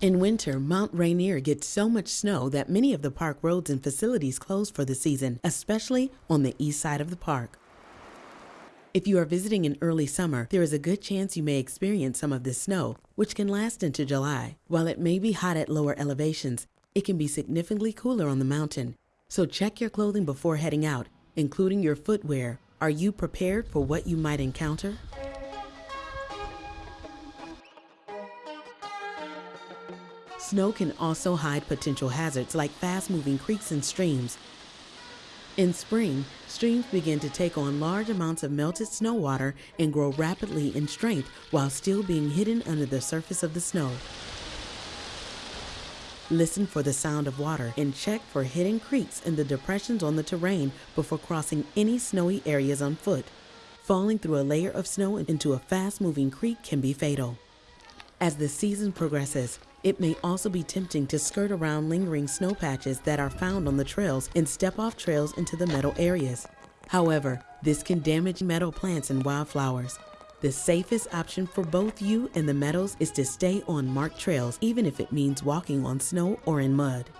In winter, Mount Rainier gets so much snow that many of the park roads and facilities close for the season, especially on the east side of the park. If you are visiting in early summer, there is a good chance you may experience some of this snow, which can last into July. While it may be hot at lower elevations, it can be significantly cooler on the mountain. So check your clothing before heading out, including your footwear. Are you prepared for what you might encounter? Snow can also hide potential hazards like fast moving creeks and streams. In spring, streams begin to take on large amounts of melted snow water and grow rapidly in strength while still being hidden under the surface of the snow. Listen for the sound of water and check for hidden creeks and the depressions on the terrain before crossing any snowy areas on foot. Falling through a layer of snow into a fast moving creek can be fatal. As the season progresses, it may also be tempting to skirt around lingering snow patches that are found on the trails and step off trails into the meadow areas. However, this can damage meadow plants and wildflowers. The safest option for both you and the meadows is to stay on marked trails, even if it means walking on snow or in mud.